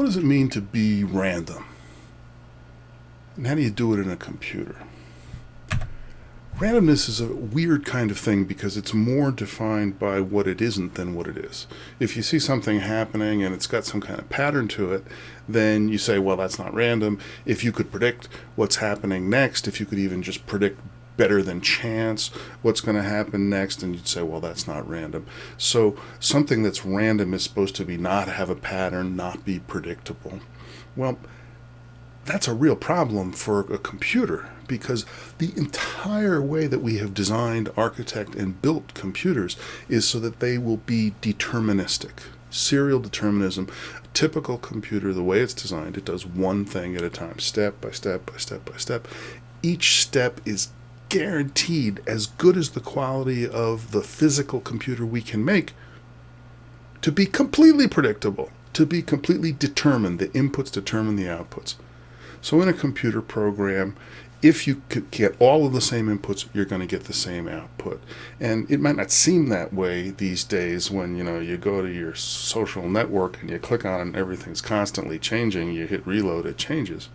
what does it mean to be random? And how do you do it in a computer? Randomness is a weird kind of thing because it's more defined by what it isn't than what it is. If you see something happening and it's got some kind of pattern to it, then you say, well, that's not random. If you could predict what's happening next, if you could even just predict better than chance what's going to happen next, and you'd say, well, that's not random. So something that's random is supposed to be not have a pattern, not be predictable. Well, that's a real problem for a computer because the entire way that we have designed, architect, and built computers is so that they will be deterministic. Serial determinism, a typical computer, the way it's designed, it does one thing at a time, step by step by step by step. Each step is guaranteed as good as the quality of the physical computer we can make to be completely predictable, to be completely determined. The inputs determine the outputs. So in a computer program, if you get all of the same inputs, you're going to get the same output. And it might not seem that way these days when, you know, you go to your social network and you click on it and everything's constantly changing. You hit reload, it changes.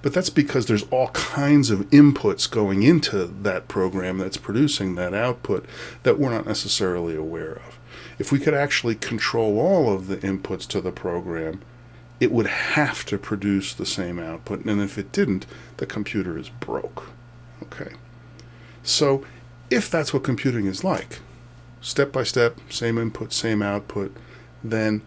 But that's because there's all kinds of inputs going into that program that's producing that output that we're not necessarily aware of. If we could actually control all of the inputs to the program, it would have to produce the same output. And if it didn't, the computer is broke. Okay. So if that's what computing is like, step by step, same input, same output, then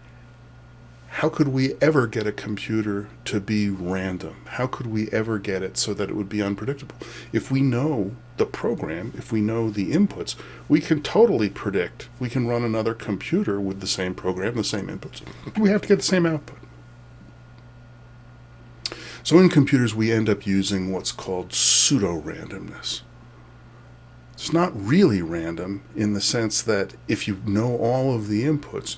how could we ever get a computer to be random? How could we ever get it so that it would be unpredictable? If we know the program, if we know the inputs, we can totally predict. We can run another computer with the same program, the same inputs. We have to get the same output. So in computers, we end up using what's called pseudo-randomness. It's not really random in the sense that if you know all of the inputs,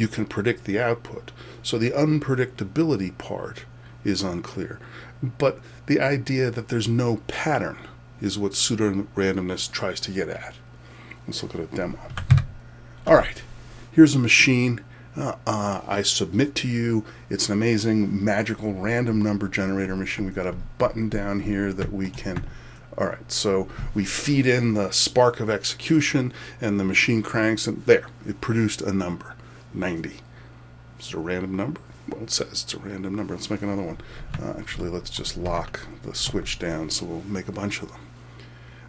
you can predict the output. So the unpredictability part is unclear. But the idea that there's no pattern is what pseudo-randomness tries to get at. Let's look at a demo. All right, here's a machine uh, uh, I submit to you. It's an amazing magical random number generator machine. We've got a button down here that we can all right, so we feed in the spark of execution and the machine cranks and there, it produced a number, 90. Is it a random number? Well, it says it's a random number. Let's make another one. Uh, actually, let's just lock the switch down so we'll make a bunch of them.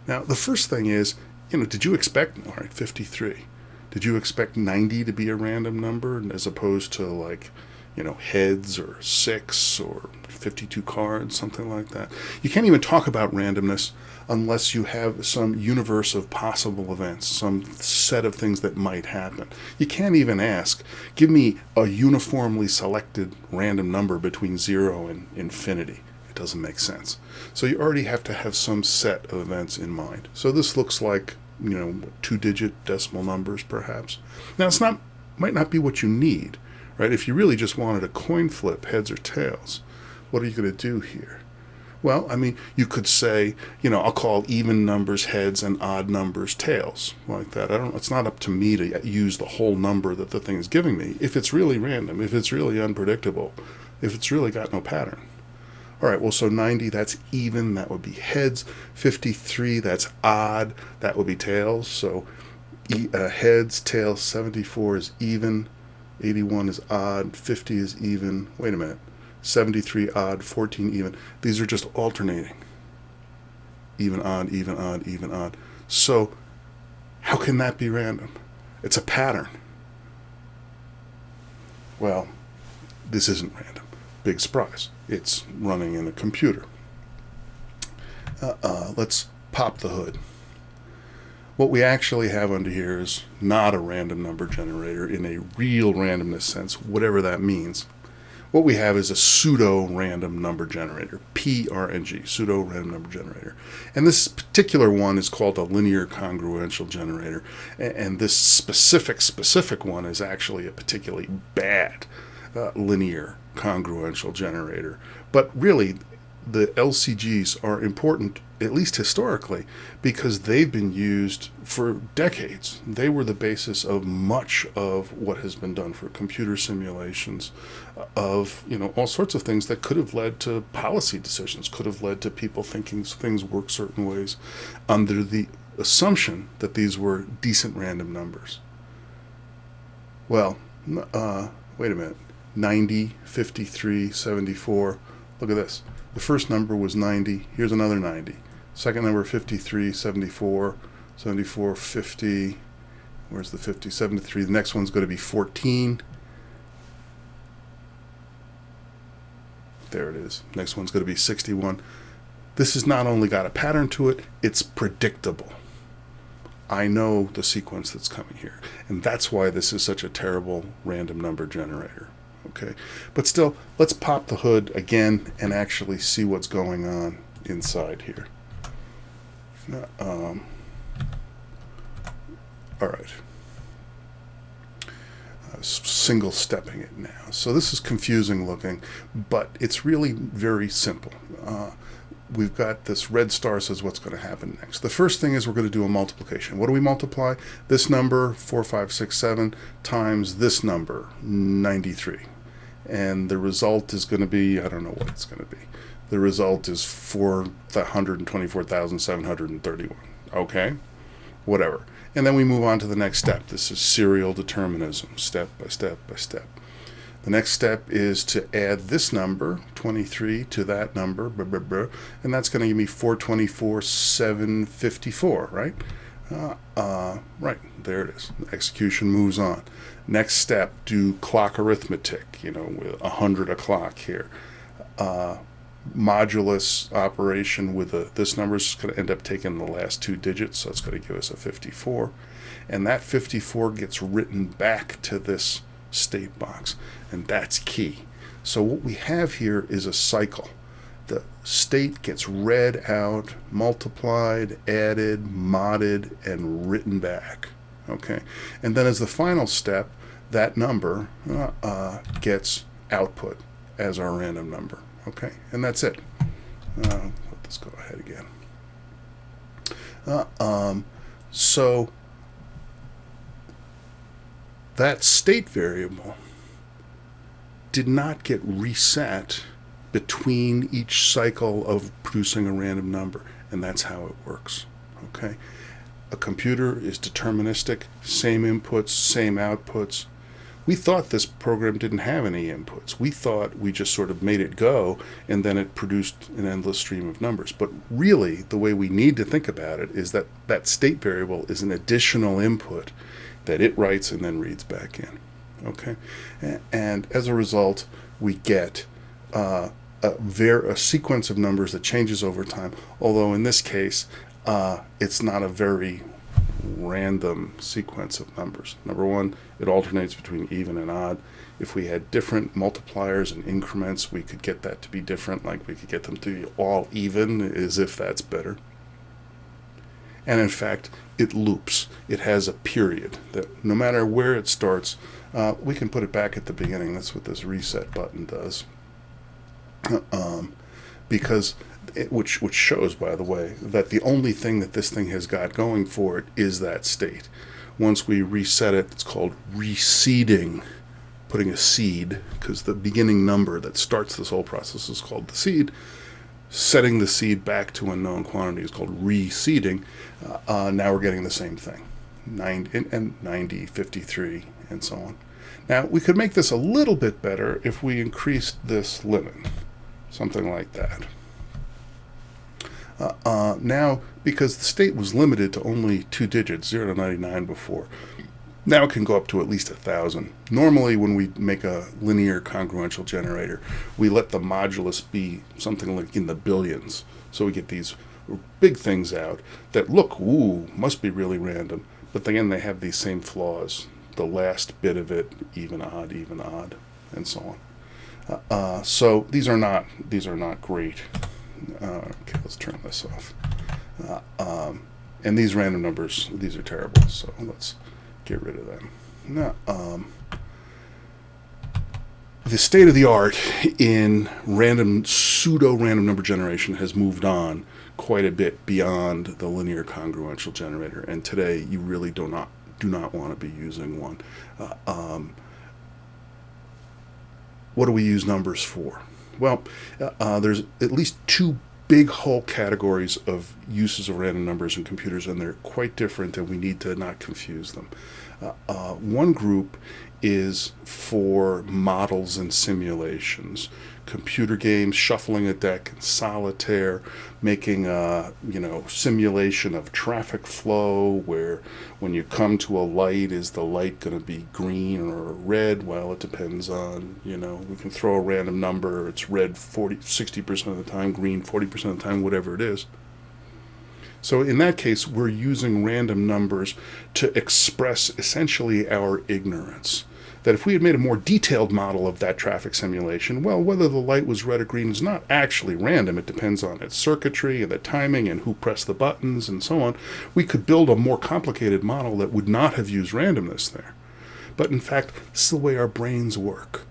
Now, the first thing is, you know, did you expect, all right, 53. Did you expect 90 to be a random number as opposed to like, you know, heads or six or 52 cards, something like that? You can't even talk about randomness unless you have some universe of possible events, some set of things that might happen. You can't even ask, give me a uniformly selected random number between zero and infinity. It doesn't make sense. So you already have to have some set of events in mind. So this looks like you know, two-digit decimal numbers, perhaps. Now, it's not might not be what you need, right? If you really just wanted a coin flip, heads or tails, what are you going to do here? Well, I mean, you could say, you know, I'll call even numbers heads and odd numbers tails, like that. I don't. It's not up to me to use the whole number that the thing is giving me. If it's really random, if it's really unpredictable, if it's really got no pattern. All right, well, so 90, that's even, that would be heads. 53, that's odd, that would be tails. So uh, heads, tails, 74 is even, 81 is odd, 50 is even. Wait a minute, 73 odd, 14 even. These are just alternating. Even, odd, even, odd, even, odd. So how can that be random? It's a pattern. Well, this isn't random. Big surprise. It's running in a computer. Uh, uh, let's pop the hood. What we actually have under here is not a random number generator in a real randomness sense, whatever that means. What we have is a pseudo-random number generator, PRNG, pseudo-random number generator. And this particular one is called a linear congruential generator. And this specific, specific one is actually a particularly bad uh, linear congruential generator. But really, the LCGs are important, at least historically, because they've been used for decades. They were the basis of much of what has been done for computer simulations of, you know, all sorts of things that could have led to policy decisions, could have led to people thinking things work certain ways under the assumption that these were decent random numbers. Well, uh, wait a minute. 90, 53, 74. Look at this. The first number was 90. Here's another 90. Second number 53, 74, 74, 50. Where's the 50? 73. The next one's going to be 14. There it is. Next one's going to be 61. This has not only got a pattern to it, it's predictable. I know the sequence that's coming here. And that's why this is such a terrible random number generator okay. But still let's pop the hood again and actually see what's going on inside here. Um, all right. Uh, single stepping it now. So this is confusing looking but it's really very simple. Uh, we've got this red star says what's going to happen next. The first thing is we're going to do a multiplication. What do we multiply? This number, 4567, times this number, 93 and the result is going to be I don't know what it's going to be. The result is 424,731. Okay? Whatever. And then we move on to the next step. This is serial determinism, step by step by step. The next step is to add this number, 23, to that number, blah, blah, blah, and that's going to give me 424,754, right? Uh, uh, right, there it is. Execution moves on. Next step, do clock arithmetic, you know, with 100 o'clock here. Uh, modulus operation with a, this number is going to end up taking the last two digits, so it's going to give us a 54. And that 54 gets written back to this state box, and that's key. So what we have here is a cycle. The state gets read out, multiplied, added, modded, and written back okay and then as the final step that number uh, uh, gets output as our random number okay and that's it uh, let's go ahead again uh, um, so that state variable did not get reset between each cycle of producing a random number and that's how it works okay a computer is deterministic, same inputs, same outputs. We thought this program didn't have any inputs. We thought we just sort of made it go and then it produced an endless stream of numbers. But really, the way we need to think about it is that that state variable is an additional input that it writes and then reads back in. Okay? And as a result, we get uh, a, a sequence of numbers that changes over time, although in this case, uh, it's not a very random sequence of numbers. Number one, it alternates between even and odd. If we had different multipliers and increments, we could get that to be different, like we could get them to be all even, as if that's better. And in fact, it loops. It has a period that no matter where it starts, uh, we can put it back at the beginning. That's what this reset button does. Um, because it, which which shows, by the way, that the only thing that this thing has got going for it is that state. Once we reset it, it's called reseeding, putting a seed, because the beginning number that starts this whole process is called the seed. Setting the seed back to a known quantity is called reseeding. Uh, uh, now we're getting the same thing, 90, and 90, 53, and so on. Now, we could make this a little bit better if we increased this limit, something like that. Uh, uh, now, because the state was limited to only two digits, 0 to 99 before, now it can go up to at least a thousand. Normally, when we make a linear congruential generator, we let the modulus be something like in the billions. So we get these big things out that look, ooh, must be really random. But again, they have these same flaws. The last bit of it, even odd, even odd, and so on. Uh, uh, so these are not these are not great. Uh, okay, let's turn this off. Uh, um, and these random numbers, these are terrible, so let's get rid of them. Now, um, the state of the art in random pseudo random number generation has moved on quite a bit beyond the linear congruential generator, and today you really do not do not want to be using one. Uh, um, what do we use numbers for? Well, uh, uh, there's at least two big whole categories of uses of random numbers in computers, and they're quite different, and we need to not confuse them. Uh, uh one group is for models and simulations computer games, shuffling a deck, in solitaire, making a you know simulation of traffic flow where when you come to a light, is the light going to be green or red? Well, it depends on you know we can throw a random number. It's red 40, 60 percent of the time, green 40 percent of the time, whatever it is. So in that case, we're using random numbers to express essentially our ignorance that if we had made a more detailed model of that traffic simulation, well, whether the light was red or green is not actually random. It depends on its circuitry and the timing and who pressed the buttons and so on. We could build a more complicated model that would not have used randomness there. But in fact, this is the way our brains work.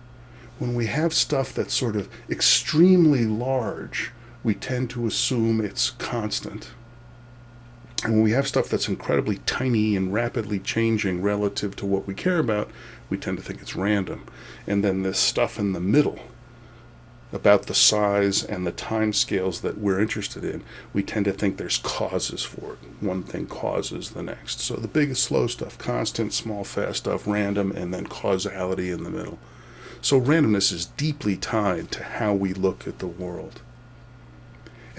When we have stuff that's sort of extremely large, we tend to assume it's constant. And when we have stuff that's incredibly tiny and rapidly changing relative to what we care about, we tend to think it's random. And then this stuff in the middle about the size and the time scales that we're interested in, we tend to think there's causes for it. One thing causes the next. So the big slow stuff, constant, small, fast stuff, random, and then causality in the middle. So randomness is deeply tied to how we look at the world.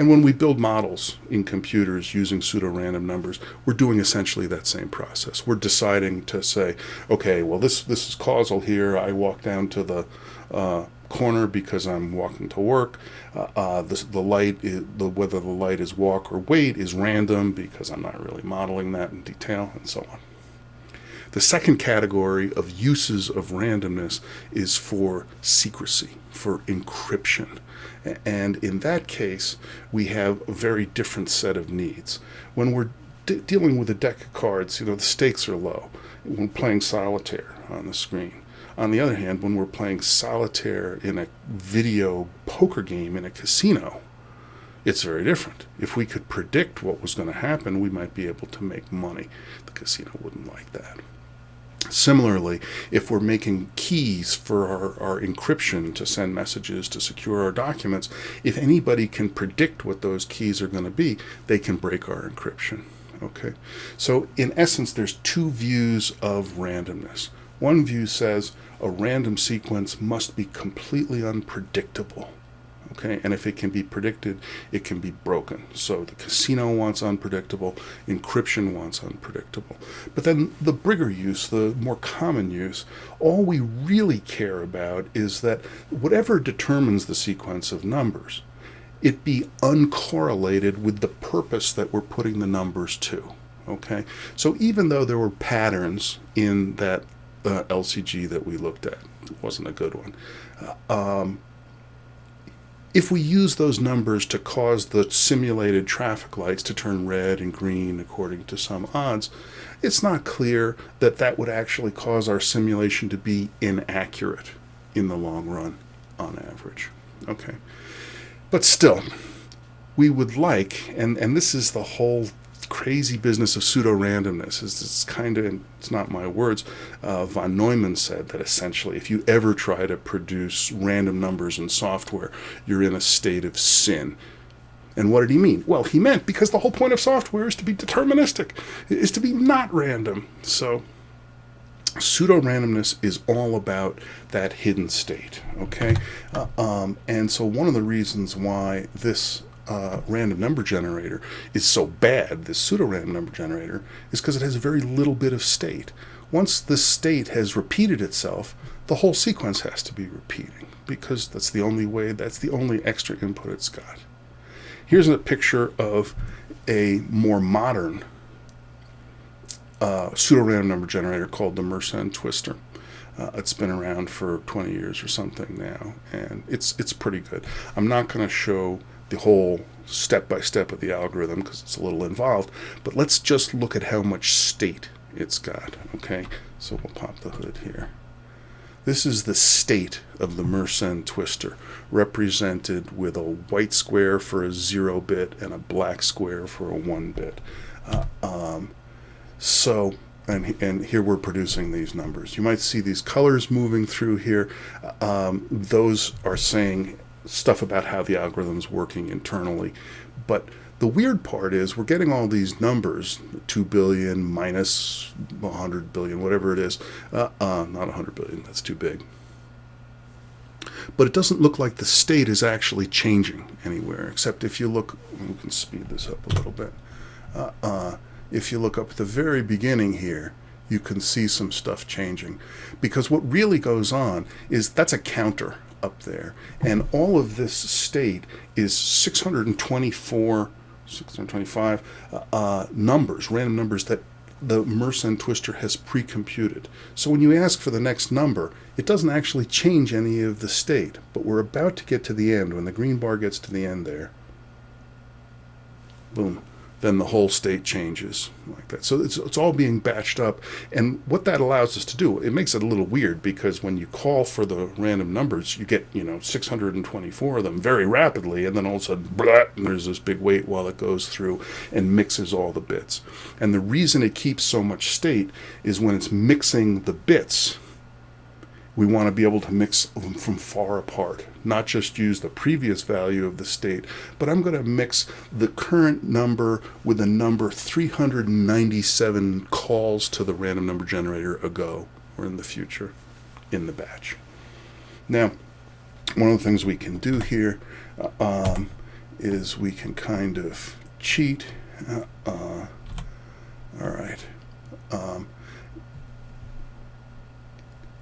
And when we build models in computers using pseudo-random numbers, we're doing essentially that same process. We're deciding to say, okay, well, this, this is causal here. I walk down to the uh, corner because I'm walking to work. Uh, uh, the, the light, is, the, whether the light is walk or wait is random because I'm not really modeling that in detail and so on. The second category of uses of randomness is for secrecy, for encryption. And in that case, we have a very different set of needs. When we're de dealing with a deck of cards, you know, the stakes are low. When playing solitaire on the screen. On the other hand, when we're playing solitaire in a video poker game in a casino, it's very different. If we could predict what was going to happen, we might be able to make money. The casino wouldn't like that. Similarly, if we're making keys for our, our encryption to send messages to secure our documents, if anybody can predict what those keys are going to be, they can break our encryption. Okay, so in essence, there's two views of randomness. One view says a random sequence must be completely unpredictable okay and if it can be predicted it can be broken. So the casino wants unpredictable encryption wants unpredictable. But then the bigger use the more common use all we really care about is that whatever determines the sequence of numbers it be uncorrelated with the purpose that we're putting the numbers to okay? So even though there were patterns in that uh, LCG that we looked at it wasn't a good one uh, um, if we use those numbers to cause the simulated traffic lights to turn red and green according to some odds, it's not clear that that would actually cause our simulation to be inaccurate in the long run on average. Okay. But still, we would like, and, and this is the whole crazy business of pseudo-randomness. It's, it's kind of, it's not my words, uh, von Neumann said that essentially if you ever try to produce random numbers in software, you're in a state of sin. And what did he mean? Well, he meant because the whole point of software is to be deterministic, is to be not random. So pseudo-randomness is all about that hidden state, okay? Uh, um, and so one of the reasons why this uh, random number generator is so bad, this pseudo-random number generator, is because it has a very little bit of state. Once this state has repeated itself, the whole sequence has to be repeating because that's the only way, that's the only extra input it's got. Here's a picture of a more modern uh, pseudo-random number generator called the Mersenne Twister. Uh, it's been around for 20 years or something now, and it's it's pretty good. I'm not going to show the whole step by step of the algorithm because it's a little involved, but let's just look at how much state it's got. Okay, so we'll pop the hood here. This is the state of the Mersenne twister, represented with a white square for a zero bit and a black square for a one bit. Uh, um, so, and, and here we're producing these numbers. You might see these colors moving through here. Um, those are saying stuff about how the algorithm's working internally. But the weird part is we're getting all these numbers 2 billion minus 100 billion whatever it is. Uh, uh, not 100 billion that's too big. But it doesn't look like the state is actually changing anywhere except if you look we can speed this up a little bit. Uh, uh if you look up at the very beginning here you can see some stuff changing. Because what really goes on is that's a counter up there and all of this state is 624 625 uh, uh, numbers, random numbers that the Mersenne twister has pre-computed. So when you ask for the next number, it doesn't actually change any of the state, but we're about to get to the end. When the green bar gets to the end there, boom, then the whole state changes like that. So it's, it's all being batched up. And what that allows us to do, it makes it a little weird because when you call for the random numbers, you get, you know, 624 of them very rapidly. And then all of a sudden, blah, there's this big wait while it goes through and mixes all the bits. And the reason it keeps so much state is when it's mixing the bits, we want to be able to mix them from far apart, not just use the previous value of the state, but I'm going to mix the current number with the number 397 calls to the random number generator ago or in the future in the batch. Now, one of the things we can do here uh, um, is we can kind of cheat. Uh, uh, all right. Um,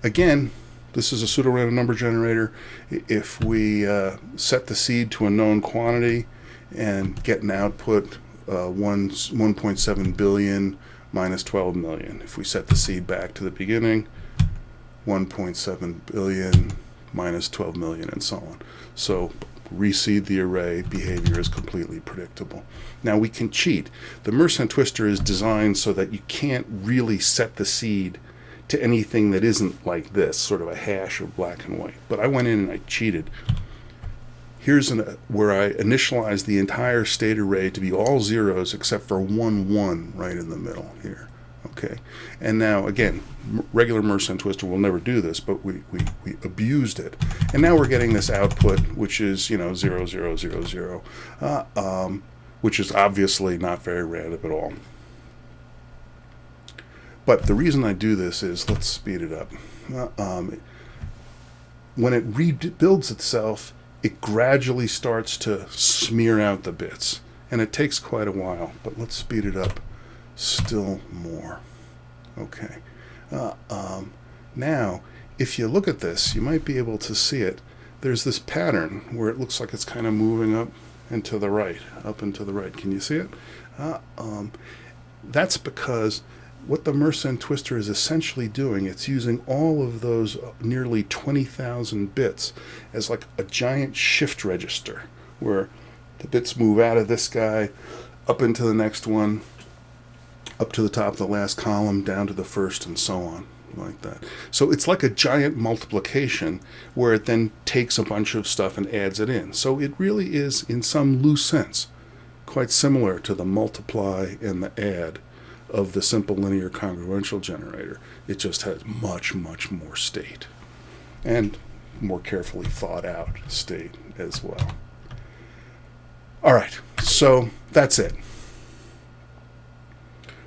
again, this is a pseudo-random number generator. If we uh, set the seed to a known quantity and get an output uh, 1, 1.7 billion minus 12 million. If we set the seed back to the beginning, 1.7 billion minus 12 million and so on. So reseed the array, behavior is completely predictable. Now we can cheat. The Mersenne twister is designed so that you can't really set the seed to anything that isn't like this, sort of a hash of black and white. But I went in and I cheated. Here's an, where I initialized the entire state array to be all zeros except for one one right in the middle here. Okay, and now again, regular Mersenne twister will never do this, but we, we, we abused it. And now we're getting this output, which is, you know, zero, zero, zero, zero, uh, um, which is obviously not very random at all. But the reason I do this is, let's speed it up. Uh, um, when it rebuilds itself, it gradually starts to smear out the bits. And it takes quite a while, but let's speed it up still more. Okay. Uh, um, now, if you look at this, you might be able to see it. There's this pattern where it looks like it's kind of moving up and to the right, up and to the right. Can you see it? Uh, um, that's because what the Mersenne twister is essentially doing, it's using all of those nearly 20,000 bits as like a giant shift register where the bits move out of this guy up into the next one, up to the top of the last column, down to the first, and so on, like that. So it's like a giant multiplication where it then takes a bunch of stuff and adds it in. So it really is, in some loose sense, quite similar to the multiply and the add of the simple linear congruential generator. It just has much, much more state and more carefully thought out state as well. All right, so that's it.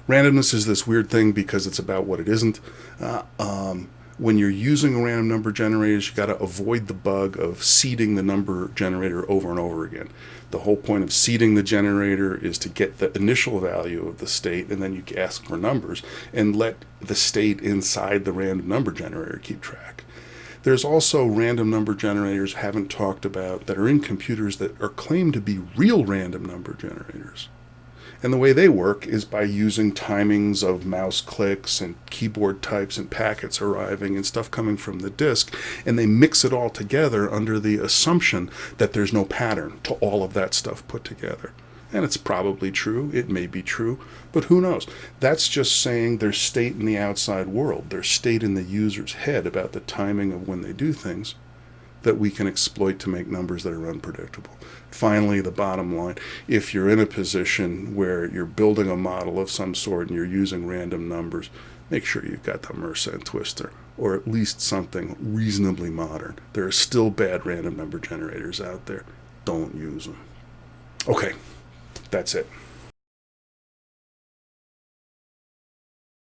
Randomness is this weird thing because it's about what it isn't. Uh, um, when you're using a random number generators, you got to avoid the bug of seeding the number generator over and over again. The whole point of seeding the generator is to get the initial value of the state, and then you ask for numbers and let the state inside the random number generator keep track. There's also random number generators haven't talked about that are in computers that are claimed to be real random number generators. And the way they work is by using timings of mouse clicks and keyboard types and packets arriving and stuff coming from the disk, and they mix it all together under the assumption that there's no pattern to all of that stuff put together. And it's probably true. It may be true, but who knows? That's just saying there's state in the outside world. There's state in the user's head about the timing of when they do things that we can exploit to make numbers that are unpredictable. Finally, the bottom line if you're in a position where you're building a model of some sort and you're using random numbers, make sure you've got the Mersenne twister or at least something reasonably modern. There are still bad random number generators out there. Don't use them. Okay, that's it.